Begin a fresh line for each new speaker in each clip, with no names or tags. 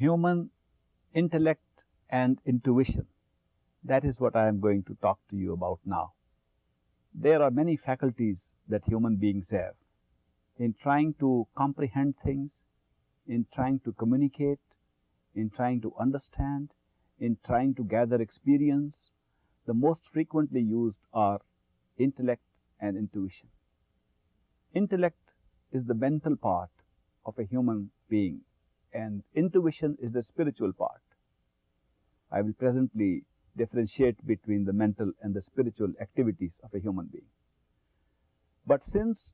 human intellect and intuition. That is what I am going to talk to you about now. There are many faculties that human beings have in trying to comprehend things, in trying to communicate, in trying to understand, in trying to gather experience. The most frequently used are intellect and intuition. Intellect is the mental part of a human being and intuition is the spiritual part. I will presently differentiate between the mental and the spiritual activities of a human being. But since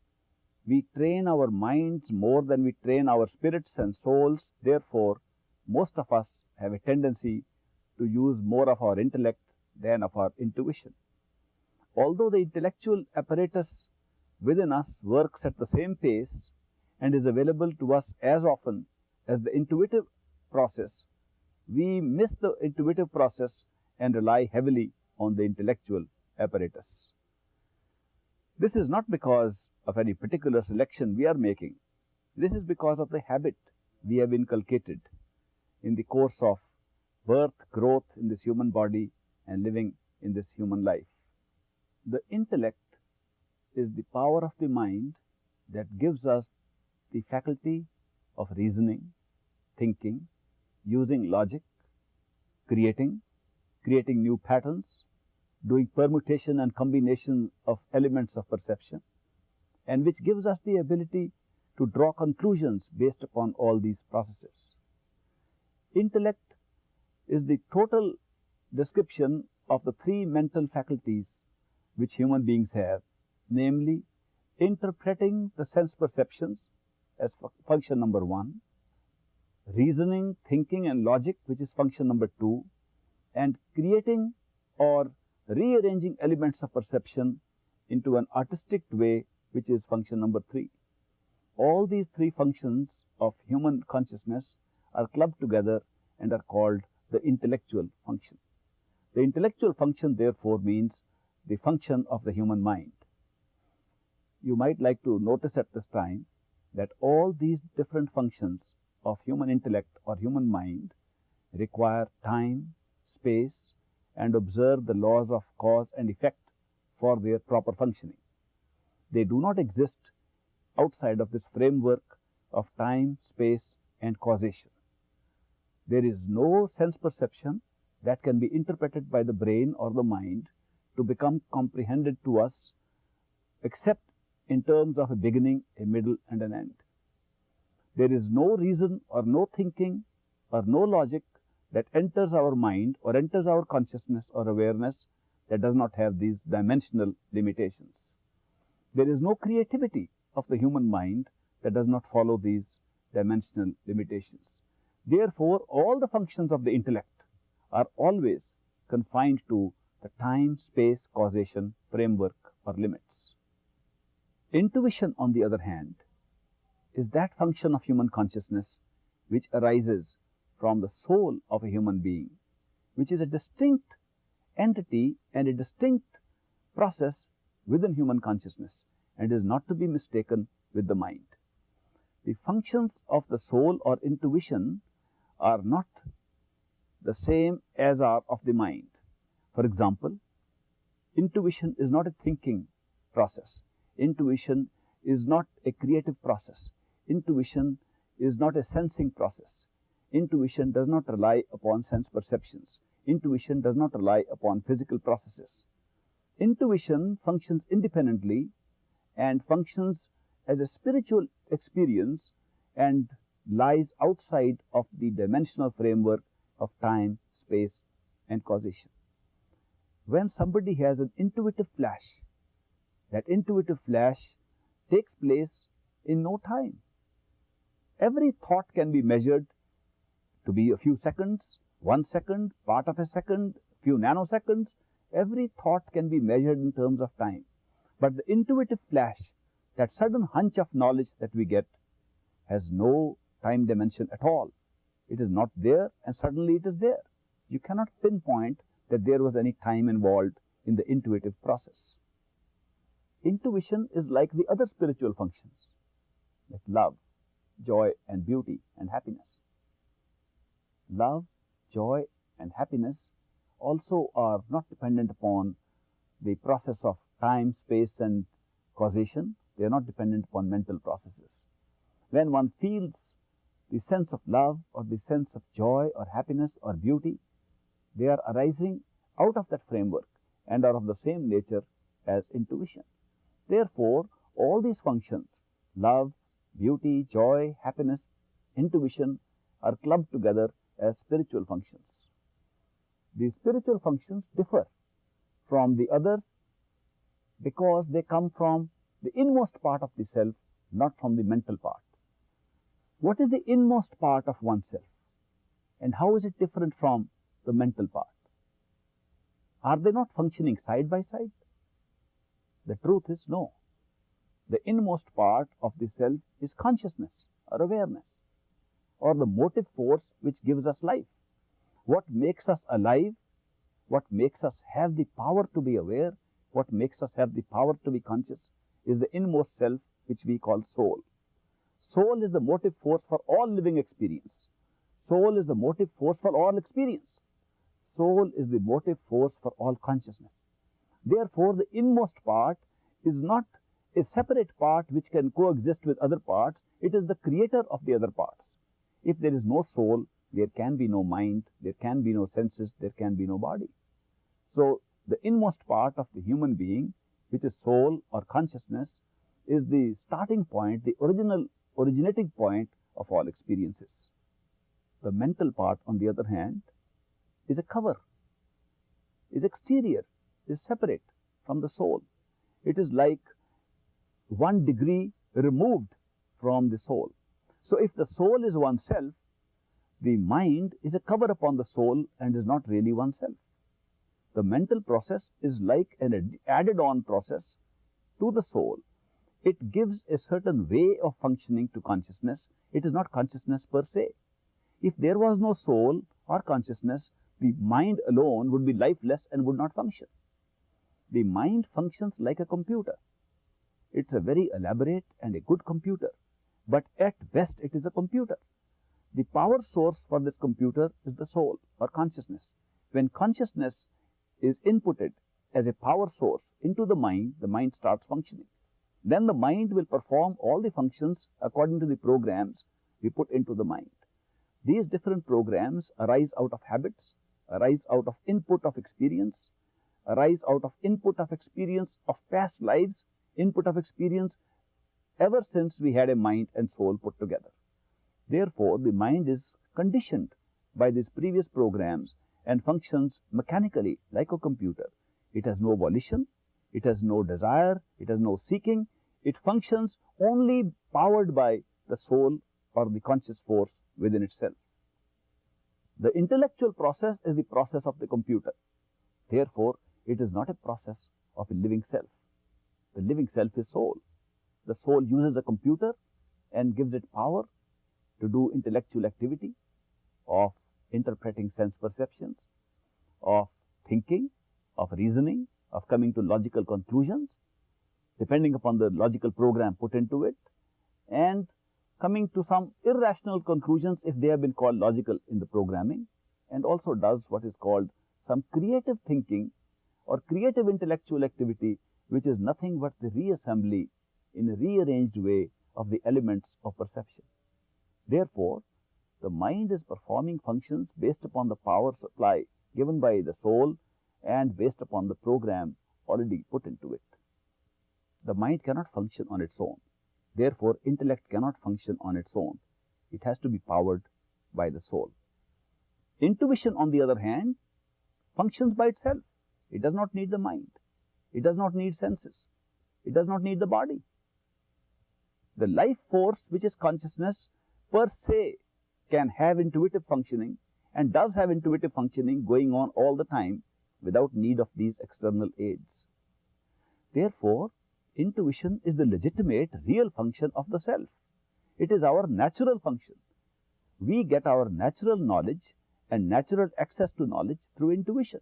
we train our minds more than we train our spirits and souls, therefore, most of us have a tendency to use more of our intellect than of our intuition. Although the intellectual apparatus within us works at the same pace and is available to us as often as the intuitive process, we miss the intuitive process and rely heavily on the intellectual apparatus. This is not because of any particular selection we are making. This is because of the habit we have inculcated in the course of birth, growth in this human body and living in this human life. The intellect is the power of the mind that gives us the faculty of reasoning, thinking, using logic, creating, creating new patterns, doing permutation and combination of elements of perception, and which gives us the ability to draw conclusions based upon all these processes. Intellect is the total description of the three mental faculties which human beings have, namely interpreting the sense perceptions as function number one, reasoning, thinking and logic which is function number 2 and creating or rearranging elements of perception into an artistic way which is function number 3. All these three functions of human consciousness are clubbed together and are called the intellectual function. The intellectual function therefore means the function of the human mind. You might like to notice at this time that all these different functions of human intellect or human mind require time, space and observe the laws of cause and effect for their proper functioning. They do not exist outside of this framework of time, space and causation. There is no sense perception that can be interpreted by the brain or the mind to become comprehended to us except in terms of a beginning, a middle and an end. There is no reason or no thinking or no logic that enters our mind or enters our consciousness or awareness that does not have these dimensional limitations. There is no creativity of the human mind that does not follow these dimensional limitations. Therefore, all the functions of the intellect are always confined to the time, space, causation, framework or limits. Intuition on the other hand is that function of human consciousness which arises from the soul of a human being, which is a distinct entity and a distinct process within human consciousness and is not to be mistaken with the mind. The functions of the soul or intuition are not the same as are of the mind. For example, intuition is not a thinking process. Intuition is not a creative process. Intuition is not a sensing process. Intuition does not rely upon sense perceptions. Intuition does not rely upon physical processes. Intuition functions independently and functions as a spiritual experience and lies outside of the dimensional framework of time, space and causation. When somebody has an intuitive flash, that intuitive flash takes place in no time. Every thought can be measured to be a few seconds, one second, part of a second, few nanoseconds. Every thought can be measured in terms of time. But the intuitive flash, that sudden hunch of knowledge that we get, has no time dimension at all. It is not there and suddenly it is there. You cannot pinpoint that there was any time involved in the intuitive process. Intuition is like the other spiritual functions, like love, joy and beauty and happiness. love, joy and happiness also are not dependent upon the process of time, space and causation. They are not dependent upon mental processes. When one feels the sense of love or the sense of joy or happiness or beauty, they are arising out of that framework and are of the same nature as intuition. Therefore, all these functions, love, beauty, joy, happiness, intuition are clubbed together as spiritual functions. These spiritual functions differ from the others because they come from the inmost part of the self, not from the mental part. What is the inmost part of oneself and how is it different from the mental part? Are they not functioning side by side? The truth is no. The inmost part of the self is consciousness or awareness or the motive force which gives us life. What makes us alive, what makes us have the power to be aware, what makes us have the power to be conscious is the inmost self which we call soul. Soul is the motive force for all living experience. Soul is the motive force for all experience. Soul is the motive force for all consciousness. Therefore, the inmost part is not a separate part which can coexist with other parts. It is the creator of the other parts. If there is no soul, there can be no mind, there can be no senses, there can be no body. So, the inmost part of the human being, which is soul or consciousness, is the starting point, the original originating point of all experiences. The mental part, on the other hand, is a cover, is exterior, is separate from the soul. It is like one degree removed from the soul. So if the soul is oneself, the mind is a cover upon the soul and is not really oneself. The mental process is like an added on process to the soul. It gives a certain way of functioning to consciousness. It is not consciousness per se. If there was no soul or consciousness, the mind alone would be lifeless and would not function. The mind functions like a computer. It's a very elaborate and a good computer but at best it is a computer. The power source for this computer is the soul or consciousness. When consciousness is inputted as a power source into the mind, the mind starts functioning. Then the mind will perform all the functions according to the programs we put into the mind. These different programs arise out of habits, arise out of input of experience, arise out of input of experience of past lives, input of experience ever since we had a mind and soul put together. Therefore, the mind is conditioned by these previous programs and functions mechanically like a computer. It has no volition, it has no desire, it has no seeking, it functions only powered by the soul or the conscious force within itself. The intellectual process is the process of the computer. Therefore, it is not a process of a living self. The living self is soul. The soul uses a computer and gives it power to do intellectual activity of interpreting sense perceptions, of thinking, of reasoning, of coming to logical conclusions, depending upon the logical program put into it, and coming to some irrational conclusions if they have been called logical in the programming, and also does what is called some creative thinking or creative intellectual activity, which is nothing but the reassembly in a rearranged way of the elements of perception. Therefore, the mind is performing functions based upon the power supply given by the soul and based upon the program already put into it. The mind cannot function on its own. Therefore, intellect cannot function on its own. It has to be powered by the soul. Intuition, on the other hand, functions by itself. It does not need the mind. It does not need senses. It does not need the body the life force which is consciousness per se can have intuitive functioning and does have intuitive functioning going on all the time without need of these external aids. Therefore, intuition is the legitimate real function of the self. It is our natural function. We get our natural knowledge and natural access to knowledge through intuition.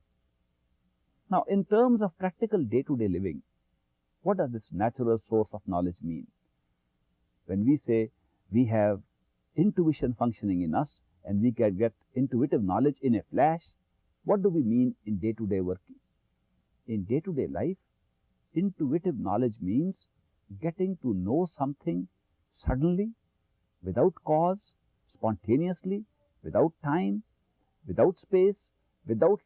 Now, in terms of practical day-to-day -day living, what does this natural source of knowledge mean? when we say we have intuition functioning in us and we can get intuitive knowledge in a flash, what do we mean in day-to-day -day working? In day-to-day -day life, intuitive knowledge means getting to know something suddenly, without cause, spontaneously, without time, without space, without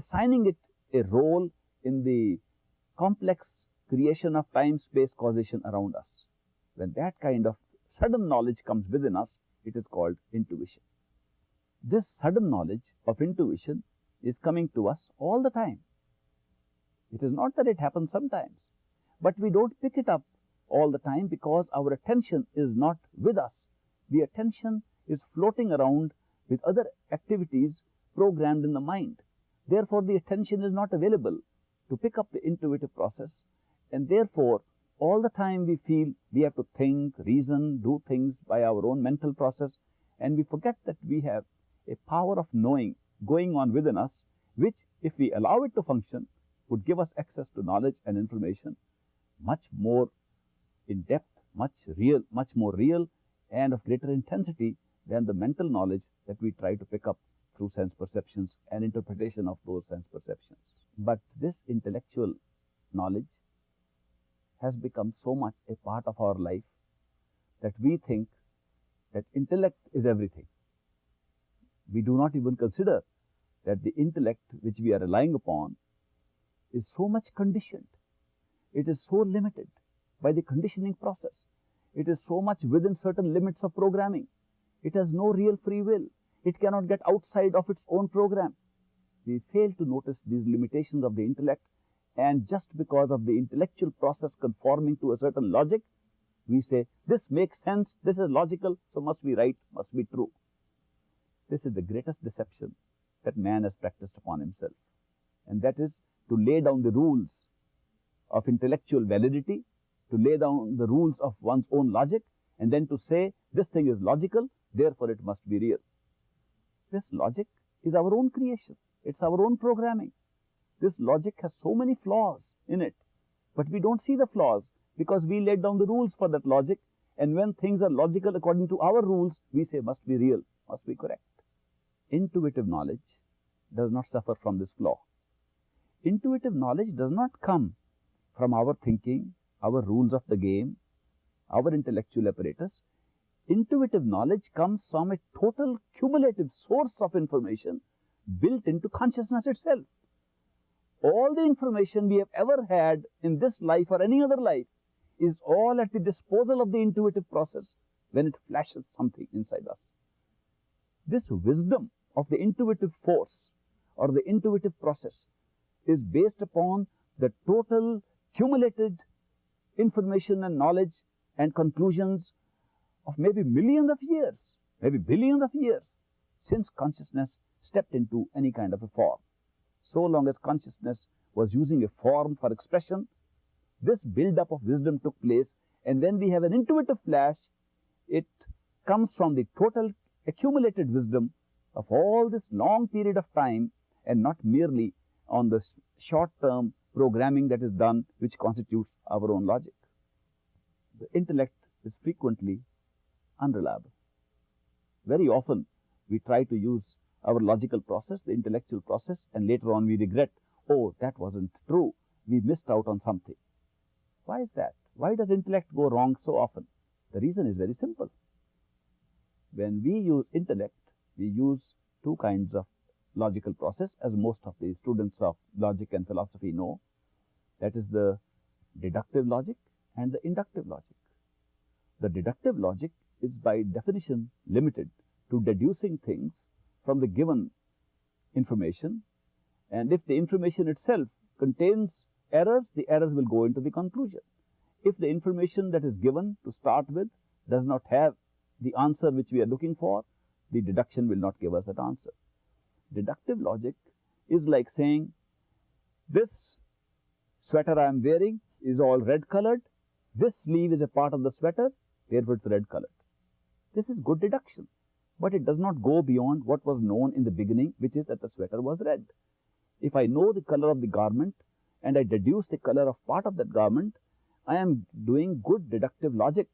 assigning it a role in the complex creation of time, space, causation around us. When that kind of sudden knowledge comes within us, it is called intuition. This sudden knowledge of intuition is coming to us all the time. It is not that it happens sometimes, but we don't pick it up all the time because our attention is not with us. The attention is floating around with other activities programmed in the mind. Therefore, the attention is not available to pick up the intuitive process. And therefore, all the time we feel we have to think, reason, do things by our own mental process. And we forget that we have a power of knowing going on within us which if we allow it to function would give us access to knowledge and information much more in depth, much real, much more real and of greater intensity than the mental knowledge that we try to pick up through sense perceptions and interpretation of those sense perceptions. But this intellectual knowledge has become so much a part of our life that we think that intellect is everything. We do not even consider that the intellect which we are relying upon is so much conditioned. It is so limited by the conditioning process. It is so much within certain limits of programming. It has no real free will. It cannot get outside of its own program. We fail to notice these limitations of the intellect and just because of the intellectual process conforming to a certain logic, we say, this makes sense, this is logical, so must be right, must be true. This is the greatest deception that man has practiced upon himself. And that is to lay down the rules of intellectual validity, to lay down the rules of one's own logic, and then to say, this thing is logical, therefore it must be real. This logic is our own creation. It's our own programming. This logic has so many flaws in it, but we don't see the flaws because we laid down the rules for that logic and when things are logical according to our rules, we say must be real, must be correct. Intuitive knowledge does not suffer from this flaw. Intuitive knowledge does not come from our thinking, our rules of the game, our intellectual apparatus. Intuitive knowledge comes from a total cumulative source of information built into consciousness itself all the information we have ever had in this life or any other life is all at the disposal of the intuitive process when it flashes something inside us. This wisdom of the intuitive force or the intuitive process is based upon the total cumulated information and knowledge and conclusions of maybe millions of years, maybe billions of years since consciousness stepped into any kind of a form so long as consciousness was using a form for expression, this build-up of wisdom took place and when we have an intuitive flash, it comes from the total accumulated wisdom of all this long period of time and not merely on the short-term programming that is done which constitutes our own logic. The intellect is frequently unreliable. Very often we try to use our logical process, the intellectual process, and later on we regret, oh, that wasn't true. We missed out on something. Why is that? Why does intellect go wrong so often? The reason is very simple. When we use intellect, we use two kinds of logical process as most of the students of logic and philosophy know. That is the deductive logic and the inductive logic. The deductive logic is by definition limited to deducing things from the given information and if the information itself contains errors, the errors will go into the conclusion. If the information that is given to start with does not have the answer which we are looking for, the deduction will not give us that answer. Deductive logic is like saying, this sweater I am wearing is all red colored, this sleeve is a part of the sweater, therefore it's red colored. This is good deduction but it does not go beyond what was known in the beginning, which is that the sweater was red. If I know the color of the garment and I deduce the color of part of that garment, I am doing good deductive logic,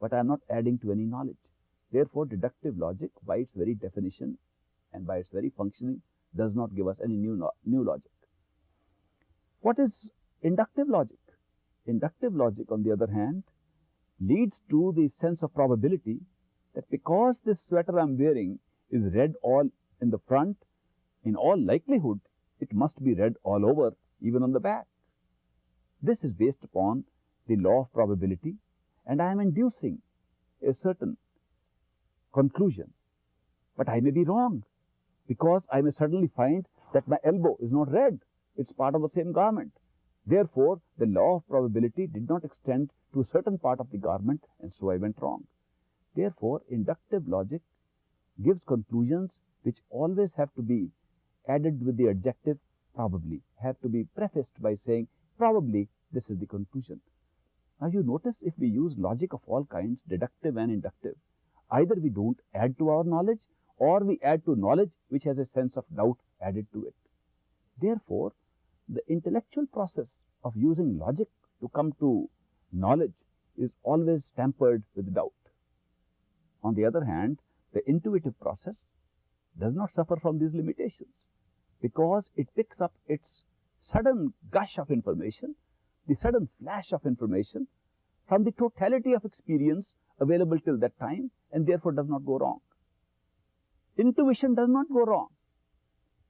but I am not adding to any knowledge. Therefore, deductive logic by its very definition and by its very functioning does not give us any new, new logic. What is inductive logic? Inductive logic on the other hand leads to the sense of probability that because this sweater I am wearing is red all in the front, in all likelihood it must be red all over even on the back. This is based upon the law of probability and I am inducing a certain conclusion. But I may be wrong because I may suddenly find that my elbow is not red, it is part of the same garment. Therefore, the law of probability did not extend to a certain part of the garment and so I went wrong. Therefore, inductive logic gives conclusions which always have to be added with the adjective probably, have to be prefaced by saying probably this is the conclusion. Now, you notice if we use logic of all kinds, deductive and inductive, either we do not add to our knowledge or we add to knowledge which has a sense of doubt added to it. Therefore, the intellectual process of using logic to come to knowledge is always tempered with doubt. On the other hand, the intuitive process does not suffer from these limitations because it picks up its sudden gush of information, the sudden flash of information from the totality of experience available till that time and therefore does not go wrong. Intuition does not go wrong.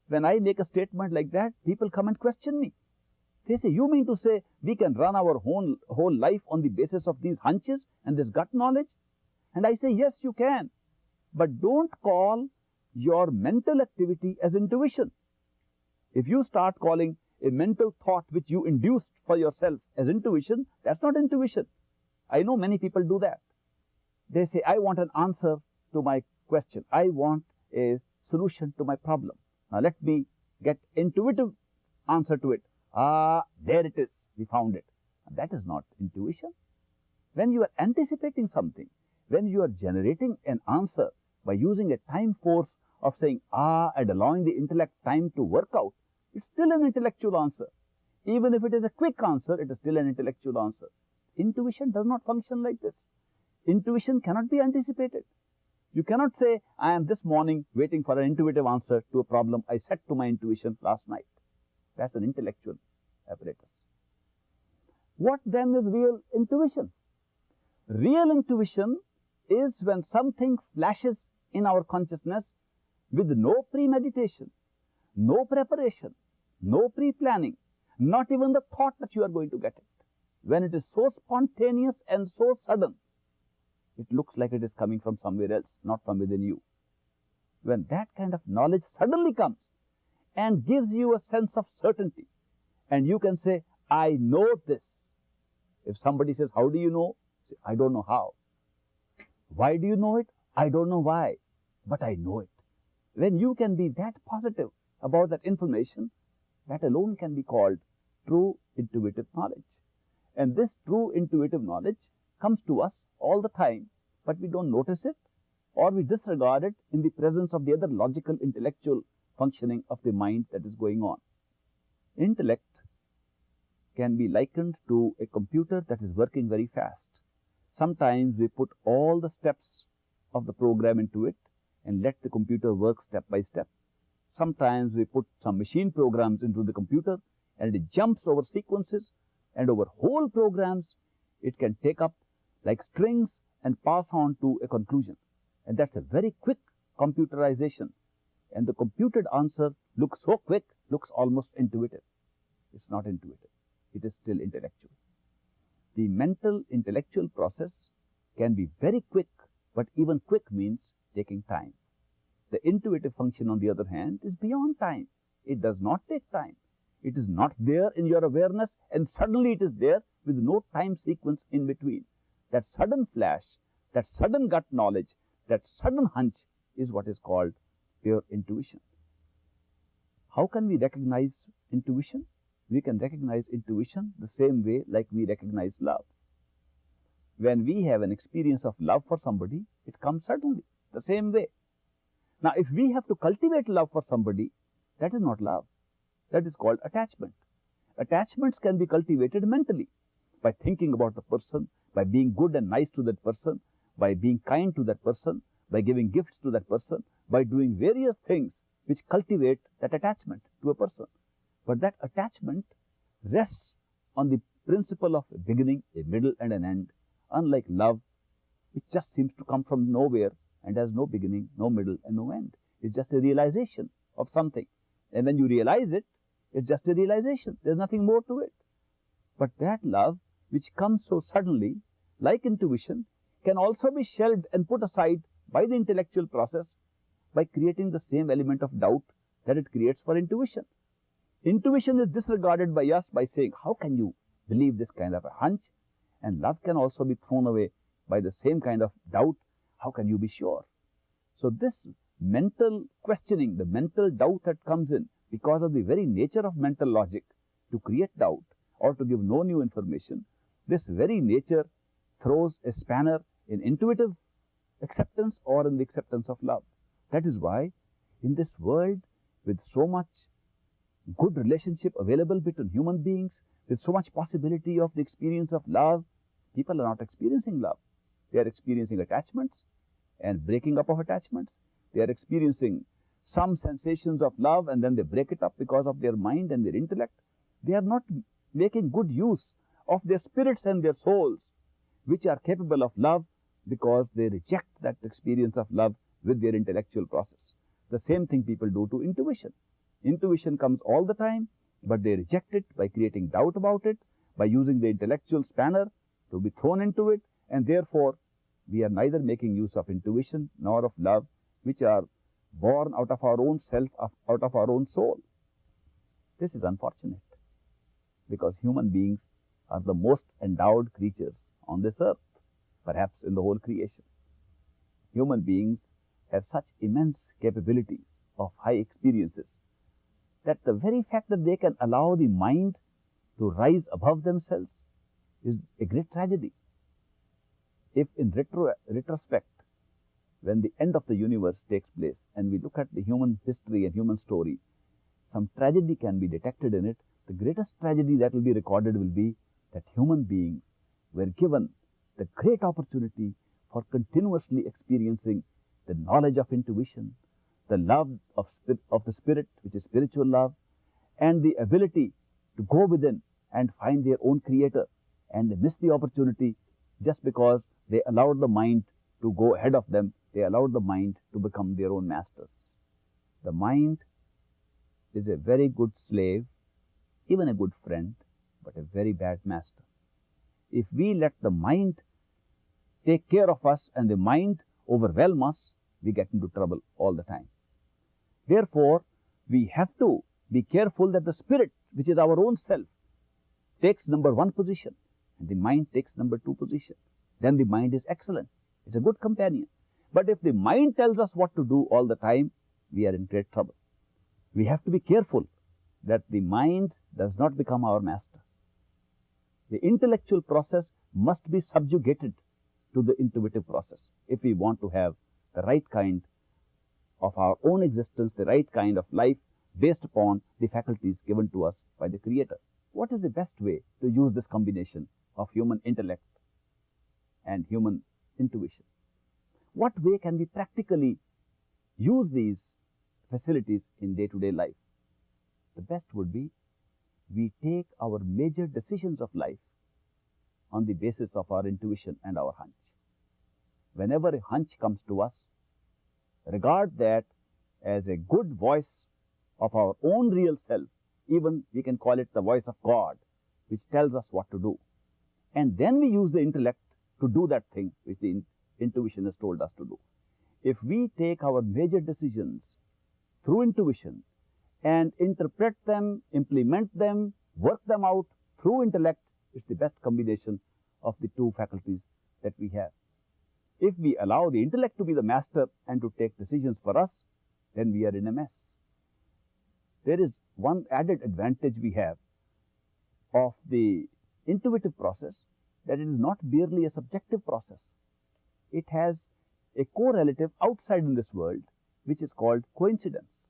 When I make a statement like that, people come and question me. They say, you mean to say we can run our whole, whole life on the basis of these hunches and this gut knowledge? And I say, yes, you can. But don't call your mental activity as intuition. If you start calling a mental thought which you induced for yourself as intuition, that's not intuition. I know many people do that. They say, I want an answer to my question. I want a solution to my problem. Now let me get intuitive answer to it. Ah, there it is. We found it. That is not intuition. When you are anticipating something, when you are generating an answer by using a time force of saying ah and allowing the intellect time to work out, it's still an intellectual answer. Even if it is a quick answer, it is still an intellectual answer. Intuition does not function like this. Intuition cannot be anticipated. You cannot say, I am this morning waiting for an intuitive answer to a problem I set to my intuition last night. That's an intellectual apparatus. What then is real intuition? Real intuition is when something flashes in our consciousness with no premeditation, no preparation, no pre-planning, not even the thought that you are going to get it. When it is so spontaneous and so sudden, it looks like it is coming from somewhere else, not from within you. When that kind of knowledge suddenly comes and gives you a sense of certainty, and you can say, I know this. If somebody says, how do you know? Say, I don't know how. Why do you know it? I don't know why, but I know it. When you can be that positive about that information, that alone can be called true intuitive knowledge. And this true intuitive knowledge comes to us all the time, but we don't notice it or we disregard it in the presence of the other logical intellectual functioning of the mind that is going on. Intellect can be likened to a computer that is working very fast. Sometimes we put all the steps of the program into it and let the computer work step by step. Sometimes we put some machine programs into the computer and it jumps over sequences and over whole programs it can take up like strings and pass on to a conclusion. And that's a very quick computerization. And the computed answer looks so quick, looks almost intuitive. It's not intuitive. It is still intellectual. The mental intellectual process can be very quick, but even quick means taking time. The intuitive function on the other hand is beyond time. It does not take time. It is not there in your awareness and suddenly it is there with no time sequence in between. That sudden flash, that sudden gut knowledge, that sudden hunch is what is called pure intuition. How can we recognize intuition? We can recognize intuition the same way like we recognize love. When we have an experience of love for somebody, it comes suddenly, the same way. Now, if we have to cultivate love for somebody, that is not love. That is called attachment. Attachments can be cultivated mentally by thinking about the person, by being good and nice to that person, by being kind to that person, by giving gifts to that person, by doing various things which cultivate that attachment to a person. But that attachment rests on the principle of a beginning, a middle and an end, unlike love, which just seems to come from nowhere and has no beginning, no middle and no end. It's just a realization of something. And when you realize it, it's just a realization. There's nothing more to it. But that love, which comes so suddenly, like intuition, can also be shelved and put aside by the intellectual process by creating the same element of doubt that it creates for intuition. Intuition is disregarded by us by saying, how can you believe this kind of a hunch? And love can also be thrown away by the same kind of doubt. How can you be sure? So this mental questioning, the mental doubt that comes in because of the very nature of mental logic to create doubt or to give no new information, this very nature throws a spanner in intuitive acceptance or in the acceptance of love. That is why in this world with so much good relationship available between human beings, with so much possibility of the experience of love, people are not experiencing love. They are experiencing attachments and breaking up of attachments. They are experiencing some sensations of love and then they break it up because of their mind and their intellect. They are not making good use of their spirits and their souls, which are capable of love because they reject that experience of love with their intellectual process. The same thing people do to intuition. Intuition comes all the time, but they reject it by creating doubt about it, by using the intellectual spanner to be thrown into it, and therefore we are neither making use of intuition nor of love, which are born out of our own self, out of our own soul. This is unfortunate because human beings are the most endowed creatures on this earth, perhaps in the whole creation. Human beings have such immense capabilities of high experiences that the very fact that they can allow the mind to rise above themselves is a great tragedy. If in retro, retrospect, when the end of the universe takes place and we look at the human history and human story, some tragedy can be detected in it. The greatest tragedy that will be recorded will be that human beings were given the great opportunity for continuously experiencing the knowledge of intuition, the love of, of the spirit, which is spiritual love, and the ability to go within and find their own creator. And they miss the opportunity just because they allowed the mind to go ahead of them. They allowed the mind to become their own masters. The mind is a very good slave, even a good friend, but a very bad master. If we let the mind take care of us and the mind overwhelm us, we get into trouble all the time. Therefore, we have to be careful that the spirit, which is our own self, takes number one position and the mind takes number two position. Then the mind is excellent. It's a good companion. But if the mind tells us what to do all the time, we are in great trouble. We have to be careful that the mind does not become our master. The intellectual process must be subjugated to the intuitive process if we want to have the right kind of our own existence, the right kind of life based upon the faculties given to us by the Creator. What is the best way to use this combination of human intellect and human intuition? What way can we practically use these facilities in day-to-day -day life? The best would be we take our major decisions of life on the basis of our intuition and our hunch. Whenever a hunch comes to us, regard that as a good voice of our own real self, even we can call it the voice of God, which tells us what to do. And then we use the intellect to do that thing which the in intuition has told us to do. If we take our major decisions through intuition and interpret them, implement them, work them out through intellect, it's the best combination of the two faculties that we have. If we allow the intellect to be the master and to take decisions for us, then we are in a mess. There is one added advantage we have of the intuitive process that it is not merely a subjective process. It has a correlative outside in this world which is called coincidence.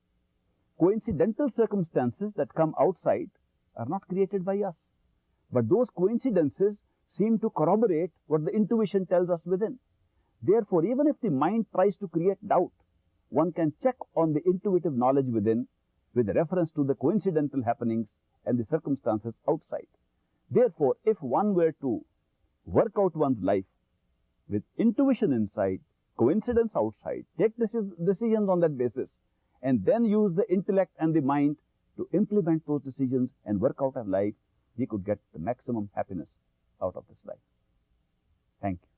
Coincidental circumstances that come outside are not created by us, but those coincidences seem to corroborate what the intuition tells us within. Therefore, even if the mind tries to create doubt, one can check on the intuitive knowledge within with reference to the coincidental happenings and the circumstances outside. Therefore, if one were to work out one's life with intuition inside, coincidence outside, take decisions on that basis, and then use the intellect and the mind to implement those decisions and work out a life, we could get the maximum happiness out of this life. Thank you.